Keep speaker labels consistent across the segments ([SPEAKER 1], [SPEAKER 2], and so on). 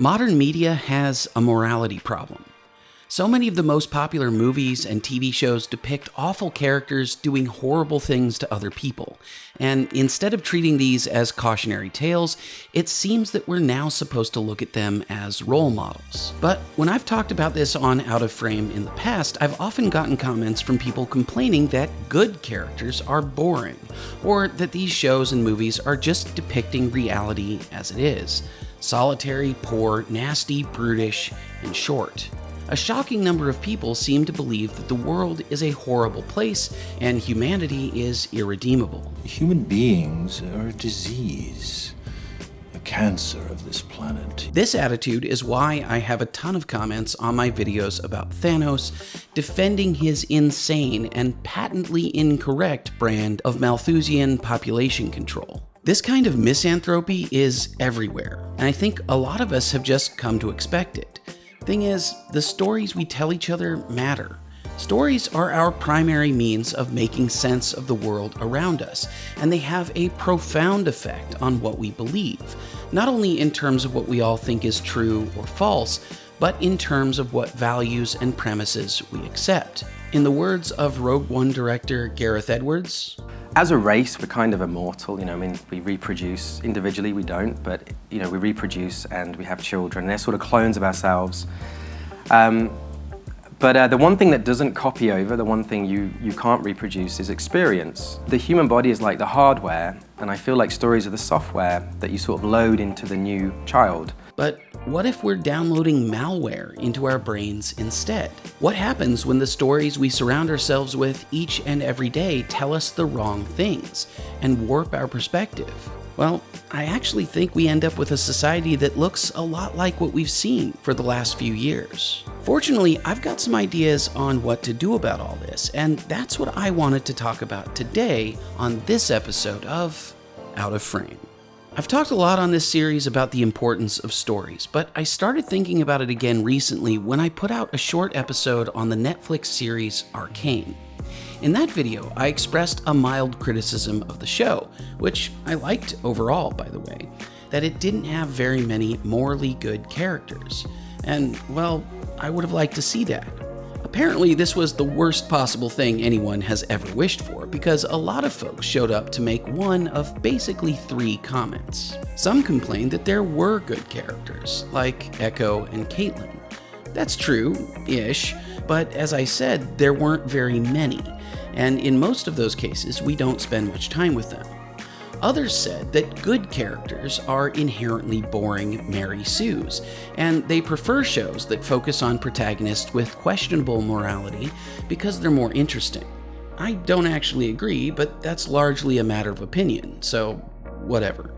[SPEAKER 1] Modern media has a morality problem. So many of the most popular movies and TV shows depict awful characters doing horrible things to other people. And instead of treating these as cautionary tales, it seems that we're now supposed to look at them as role models. But when I've talked about this on Out of Frame in the past, I've often gotten comments from people complaining that good characters are boring, or that these shows and movies are just depicting reality as it is solitary, poor, nasty, brutish, and short. A shocking number of people seem to believe that the world is a horrible place and humanity is irredeemable.
[SPEAKER 2] Human beings are a disease, a cancer of this planet.
[SPEAKER 1] This attitude is why I have a ton of comments on my videos about Thanos defending his insane and patently incorrect brand of Malthusian population control. This kind of misanthropy is everywhere, and I think a lot of us have just come to expect it. Thing is, the stories we tell each other matter. Stories are our primary means of making sense of the world around us, and they have a profound effect on what we believe, not only in terms of what we all think is true or false, but in terms of what values and premises we accept. In the words of Rogue One director Gareth Edwards,
[SPEAKER 3] as a race, we're kind of immortal, you know, I mean, we reproduce. Individually, we don't, but, you know, we reproduce and we have children. They're sort of clones of ourselves. Um, but uh, the one thing that doesn't copy over, the one thing you, you can't reproduce is experience. The human body is like the hardware, and I feel like stories are the software that you sort of load into the new child.
[SPEAKER 1] But what if we're downloading malware into our brains instead? What happens when the stories we surround ourselves with each and every day tell us the wrong things and warp our perspective? Well, I actually think we end up with a society that looks a lot like what we've seen for the last few years. Fortunately, I've got some ideas on what to do about all this, and that's what I wanted to talk about today on this episode of Out of Frame. I've talked a lot on this series about the importance of stories, but I started thinking about it again recently when I put out a short episode on the Netflix series Arcane. In that video, I expressed a mild criticism of the show, which I liked overall, by the way, that it didn't have very many morally good characters. And, well, I would have liked to see that. Apparently, this was the worst possible thing anyone has ever wished for, because a lot of folks showed up to make one of basically three comments. Some complained that there were good characters, like Ekko and Caitlyn. That's true-ish, but as I said, there weren't very many, and in most of those cases, we don't spend much time with them. Others said that good characters are inherently boring Mary Sue's, and they prefer shows that focus on protagonists with questionable morality because they're more interesting. I don't actually agree, but that's largely a matter of opinion, so whatever.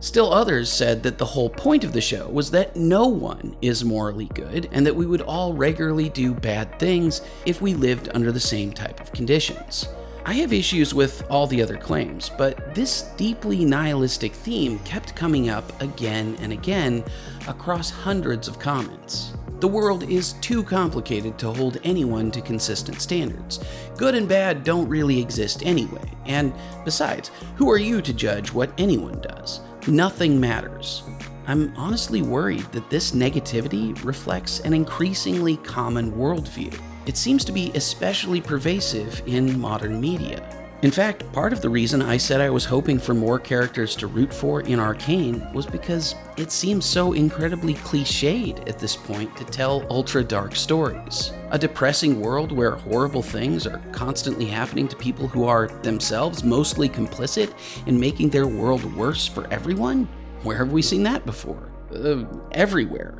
[SPEAKER 1] Still others said that the whole point of the show was that no one is morally good and that we would all regularly do bad things if we lived under the same type of conditions. I have issues with all the other claims, but this deeply nihilistic theme kept coming up again and again across hundreds of comments. The world is too complicated to hold anyone to consistent standards. Good and bad don't really exist anyway, and besides, who are you to judge what anyone does? Nothing matters. I'm honestly worried that this negativity reflects an increasingly common worldview. It seems to be especially pervasive in modern media. In fact, part of the reason I said I was hoping for more characters to root for in Arcane was because it seems so incredibly cliched at this point to tell ultra dark stories. A depressing world where horrible things are constantly happening to people who are themselves mostly complicit in making their world worse for everyone? Where have we seen that before? Uh, everywhere.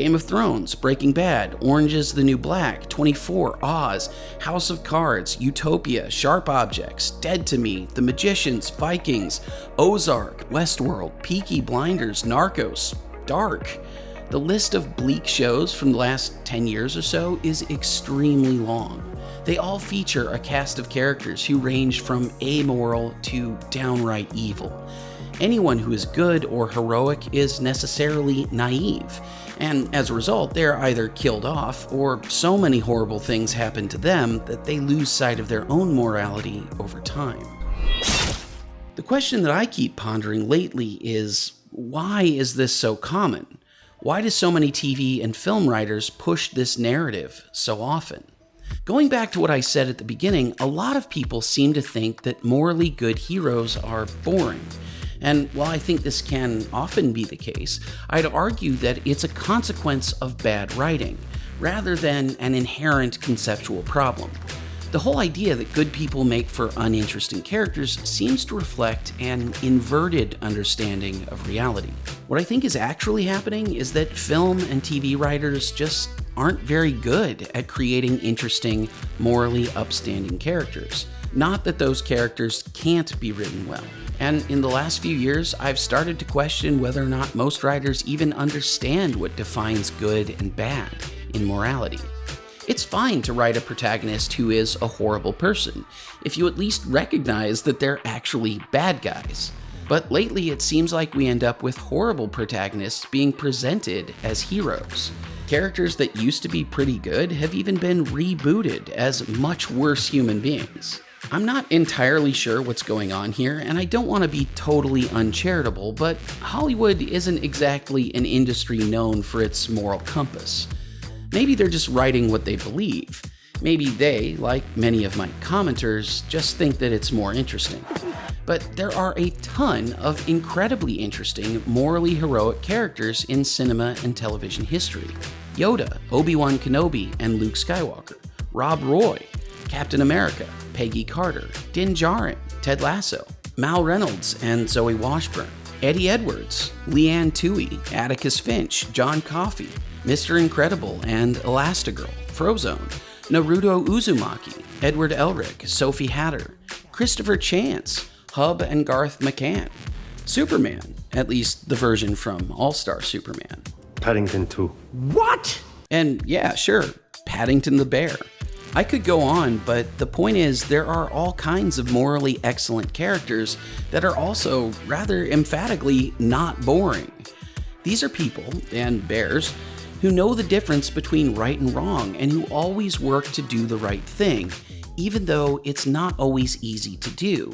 [SPEAKER 1] Game of Thrones, Breaking Bad, Orange is the New Black, 24, Oz, House of Cards, Utopia, Sharp Objects, Dead to Me, The Magicians, Vikings, Ozark, Westworld, Peaky Blinders, Narcos, Dark. The list of bleak shows from the last 10 years or so is extremely long. They all feature a cast of characters who range from amoral to downright evil. Anyone who is good or heroic is necessarily naive, and as a result, they're either killed off or so many horrible things happen to them that they lose sight of their own morality over time. The question that I keep pondering lately is why is this so common? Why do so many TV and film writers push this narrative so often? Going back to what I said at the beginning, a lot of people seem to think that morally good heroes are boring. And while I think this can often be the case, I'd argue that it's a consequence of bad writing, rather than an inherent conceptual problem. The whole idea that good people make for uninteresting characters seems to reflect an inverted understanding of reality. What I think is actually happening is that film and TV writers just aren't very good at creating interesting, morally upstanding characters. Not that those characters can't be written well. And in the last few years, I've started to question whether or not most writers even understand what defines good and bad in morality. It's fine to write a protagonist who is a horrible person, if you at least recognize that they're actually bad guys. But lately, it seems like we end up with horrible protagonists being presented as heroes. Characters that used to be pretty good have even been rebooted as much worse human beings. I'm not entirely sure what's going on here, and I don't want to be totally uncharitable, but Hollywood isn't exactly an industry known for its moral compass. Maybe they're just writing what they believe. Maybe they, like many of my commenters, just think that it's more interesting. But there are a ton of incredibly interesting, morally heroic characters in cinema and television history. Yoda, Obi-Wan Kenobi, and Luke Skywalker, Rob Roy, Captain America, Peggy Carter, Din Djarin, Ted Lasso, Mal Reynolds and Zoe Washburn, Eddie Edwards, Leanne Tui, Atticus Finch, John Coffey, Mr. Incredible and Elastigirl, Frozone, Naruto Uzumaki, Edward Elric, Sophie Hatter, Christopher Chance, Hub and Garth McCann, Superman, at least the version from All Star Superman.
[SPEAKER 4] Paddington 2.
[SPEAKER 1] What? And yeah, sure, Paddington the Bear. I could go on, but the point is, there are all kinds of morally excellent characters that are also rather emphatically not boring. These are people, and bears, who know the difference between right and wrong and who always work to do the right thing, even though it's not always easy to do.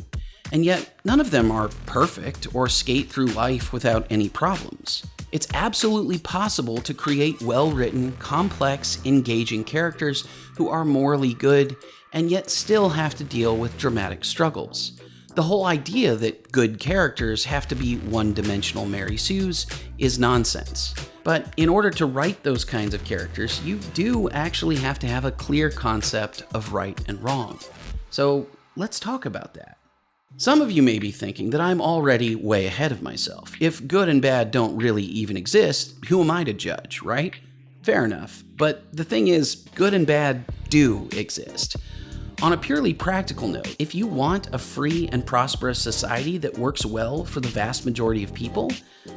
[SPEAKER 1] And yet, none of them are perfect or skate through life without any problems. It's absolutely possible to create well written, complex, engaging characters who are morally good and yet still have to deal with dramatic struggles. The whole idea that good characters have to be one dimensional Mary Sue's is nonsense. But in order to write those kinds of characters, you do actually have to have a clear concept of right and wrong. So let's talk about that. Some of you may be thinking that I'm already way ahead of myself. If good and bad don't really even exist, who am I to judge, right? Fair enough. But the thing is, good and bad do exist. On a purely practical note, if you want a free and prosperous society that works well for the vast majority of people,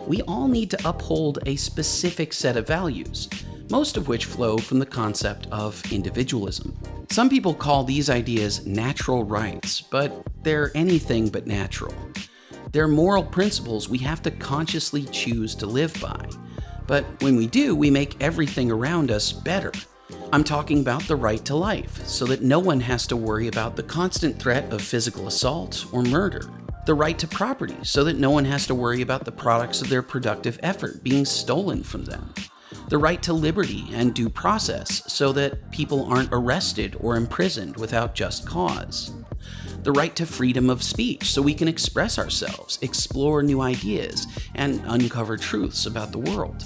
[SPEAKER 1] we all need to uphold a specific set of values, most of which flow from the concept of individualism. Some people call these ideas natural rights, but they're anything but natural. They're moral principles we have to consciously choose to live by. But when we do, we make everything around us better. I'm talking about the right to life, so that no one has to worry about the constant threat of physical assault or murder. The right to property, so that no one has to worry about the products of their productive effort being stolen from them. The right to liberty and due process, so that people aren't arrested or imprisoned without just cause. The right to freedom of speech, so we can express ourselves, explore new ideas, and uncover truths about the world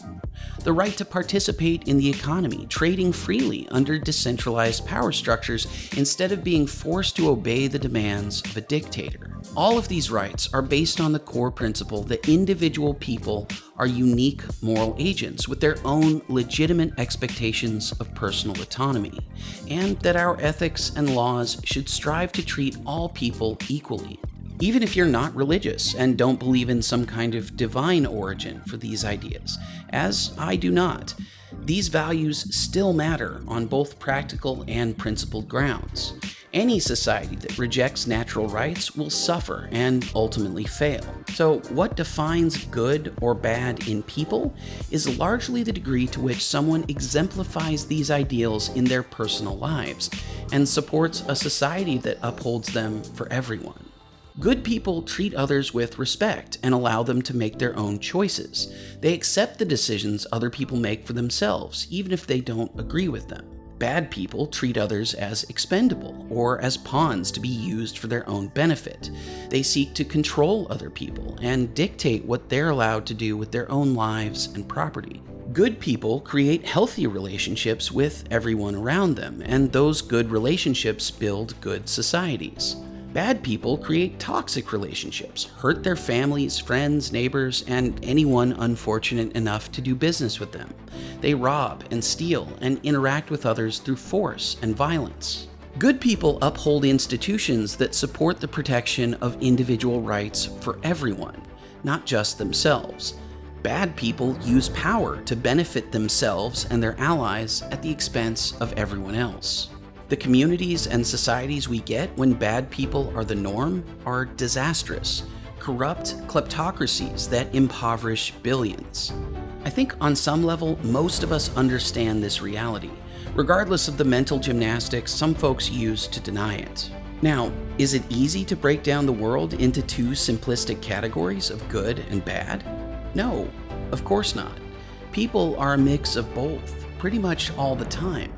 [SPEAKER 1] the right to participate in the economy, trading freely under decentralized power structures instead of being forced to obey the demands of a dictator. All of these rights are based on the core principle that individual people are unique moral agents with their own legitimate expectations of personal autonomy, and that our ethics and laws should strive to treat all people equally even if you're not religious and don't believe in some kind of divine origin for these ideas, as I do not. These values still matter on both practical and principled grounds. Any society that rejects natural rights will suffer and ultimately fail. So, what defines good or bad in people is largely the degree to which someone exemplifies these ideals in their personal lives and supports a society that upholds them for everyone. Good people treat others with respect and allow them to make their own choices. They accept the decisions other people make for themselves, even if they don't agree with them. Bad people treat others as expendable or as pawns to be used for their own benefit. They seek to control other people and dictate what they're allowed to do with their own lives and property. Good people create healthy relationships with everyone around them, and those good relationships build good societies. Bad people create toxic relationships, hurt their families, friends, neighbors, and anyone unfortunate enough to do business with them. They rob and steal and interact with others through force and violence. Good people uphold institutions that support the protection of individual rights for everyone, not just themselves. Bad people use power to benefit themselves and their allies at the expense of everyone else. The communities and societies we get when bad people are the norm are disastrous, corrupt kleptocracies that impoverish billions. I think on some level, most of us understand this reality, regardless of the mental gymnastics some folks use to deny it. Now, is it easy to break down the world into two simplistic categories of good and bad? No, of course not. People are a mix of both, pretty much all the time.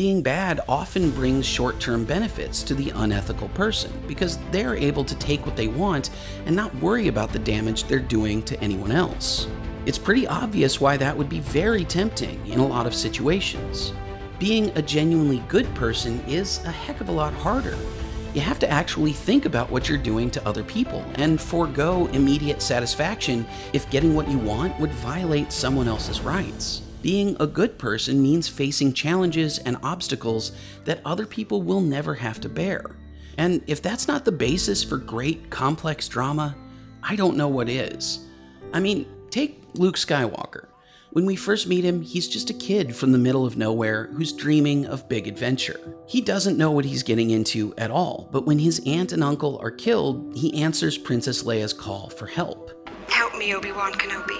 [SPEAKER 1] Being bad often brings short term benefits to the unethical person because they're able to take what they want and not worry about the damage they're doing to anyone else. It's pretty obvious why that would be very tempting in a lot of situations. Being a genuinely good person is a heck of a lot harder. You have to actually think about what you're doing to other people and forego immediate satisfaction if getting what you want would violate someone else's rights. Being a good person means facing challenges and obstacles that other people will never have to bear. And if that's not the basis for great, complex drama, I don't know what is. I mean, take Luke Skywalker. When we first meet him, he's just a kid from the middle of nowhere who's dreaming of big adventure. He doesn't know what he's getting into at all, but when his aunt and uncle are killed, he answers Princess Leia's call for help.
[SPEAKER 4] Help me, Obi-Wan Kenobi.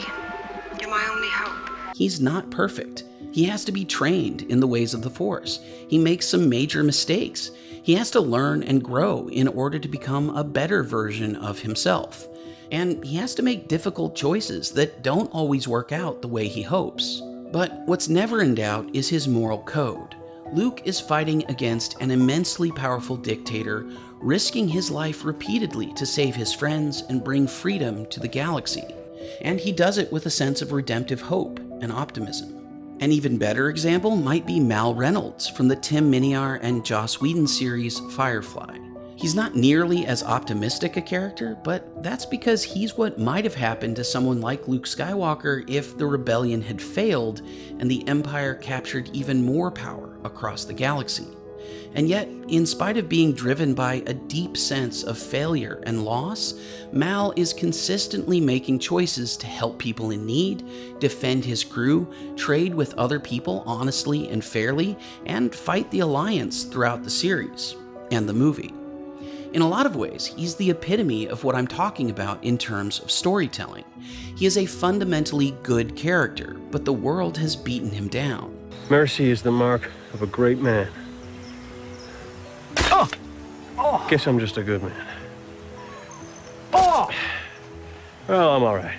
[SPEAKER 4] You're my only hope.
[SPEAKER 1] He's not perfect. He has to be trained in the ways of the Force. He makes some major mistakes. He has to learn and grow in order to become a better version of himself. And he has to make difficult choices that don't always work out the way he hopes. But what's never in doubt is his moral code. Luke is fighting against an immensely powerful dictator, risking his life repeatedly to save his friends and bring freedom to the galaxy. And he does it with a sense of redemptive hope and optimism. An even better example might be Mal Reynolds from the Tim Minear and Joss Whedon series Firefly. He's not nearly as optimistic a character, but that's because he's what might have happened to someone like Luke Skywalker if the rebellion had failed and the Empire captured even more power across the galaxy. And yet, in spite of being driven by a deep sense of failure and loss, Mal is consistently making choices to help people in need, defend his crew, trade with other people honestly and fairly, and fight the Alliance throughout the series and the movie. In a lot of ways, he's the epitome of what I'm talking about in terms of storytelling. He is a fundamentally good character, but the world has beaten him down.
[SPEAKER 5] Mercy is the mark of a great man. Oh! Guess I'm just a good man. Oh! Well, I'm all right.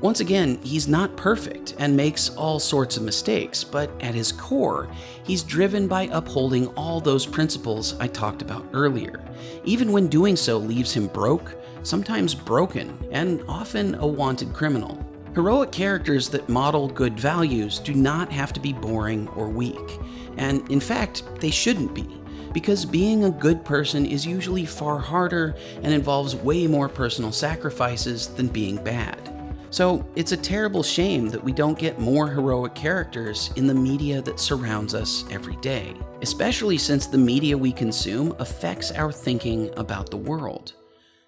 [SPEAKER 1] Once again, he's not perfect and makes all sorts of mistakes, but at his core, he's driven by upholding all those principles I talked about earlier, even when doing so leaves him broke, sometimes broken, and often a wanted criminal. Heroic characters that model good values do not have to be boring or weak, and in fact, they shouldn't be because being a good person is usually far harder and involves way more personal sacrifices than being bad. So it's a terrible shame that we don't get more heroic characters in the media that surrounds us every day, especially since the media we consume affects our thinking about the world.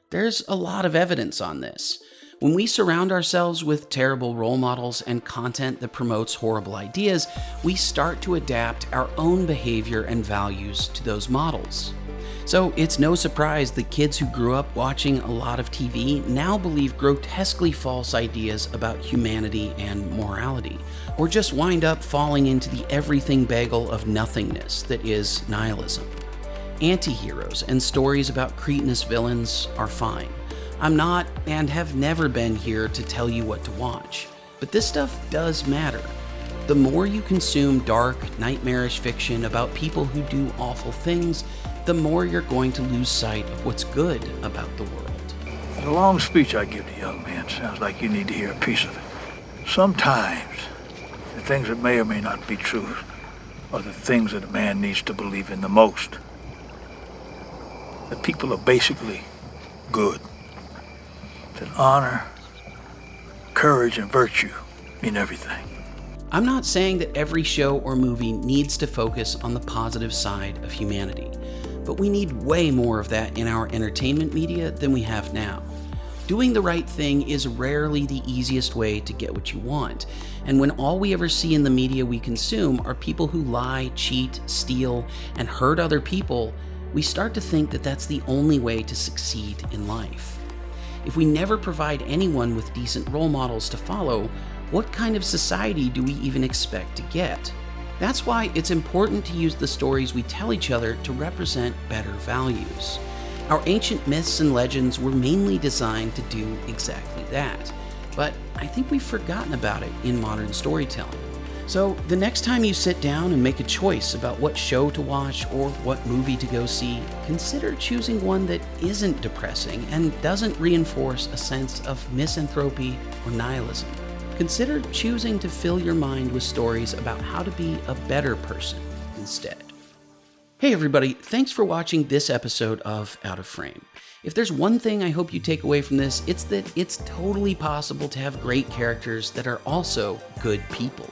[SPEAKER 1] There's a lot of evidence on this. When we surround ourselves with terrible role models and content that promotes horrible ideas, we start to adapt our own behavior and values to those models. So it's no surprise that kids who grew up watching a lot of TV now believe grotesquely false ideas about humanity and morality, or just wind up falling into the everything bagel of nothingness that is nihilism. Anti heroes and stories about cretinous villains are fine. I'm not and have never been here to tell you what to watch. But this stuff does matter. The more you consume dark, nightmarish fiction about people who do awful things, the more you're going to lose sight of what's good about the world.
[SPEAKER 6] The long speech I give the young man sounds like you need to hear a piece of it. Sometimes, the things that may or may not be true are the things that a man needs to believe in the most. The people are basically good. That honor, courage, and virtue mean everything.
[SPEAKER 1] I'm not saying that every show or movie needs to focus on the positive side of humanity, but we need way more of that in our entertainment media than we have now. Doing the right thing is rarely the easiest way to get what you want, and when all we ever see in the media we consume are people who lie, cheat, steal, and hurt other people, we start to think that that's the only way to succeed in life. If we never provide anyone with decent role models to follow, what kind of society do we even expect to get? That's why it's important to use the stories we tell each other to represent better values. Our ancient myths and legends were mainly designed to do exactly that, but I think we've forgotten about it in modern storytelling. So, the next time you sit down and make a choice about what show to watch or what movie to go see, consider choosing one that isn't depressing and doesn't reinforce a sense of misanthropy or nihilism. Consider choosing to fill your mind with stories about how to be a better person instead. Hey everybody, thanks for watching this episode of Out of Frame. If there's one thing I hope you take away from this, it's that it's totally possible to have great characters that are also good people.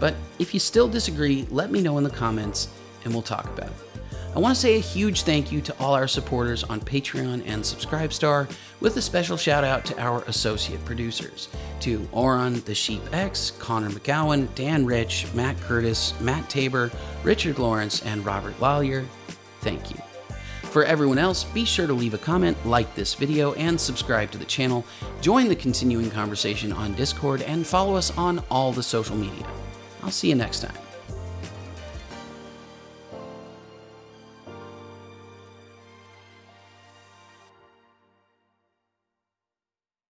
[SPEAKER 1] But if you still disagree, let me know in the comments and we'll talk about it. I want to say a huge thank you to all our supporters on Patreon and Subscribestar, with a special shout out to our associate producers to Oron the Sheep X, Connor McGowan, Dan Rich, Matt Curtis, Matt Tabor, Richard Lawrence, and Robert Lawyer. Thank you. For everyone else, be sure to leave a comment, like this video, and subscribe to the channel. Join the continuing conversation on Discord and follow us on all the social media. I'll see you next time.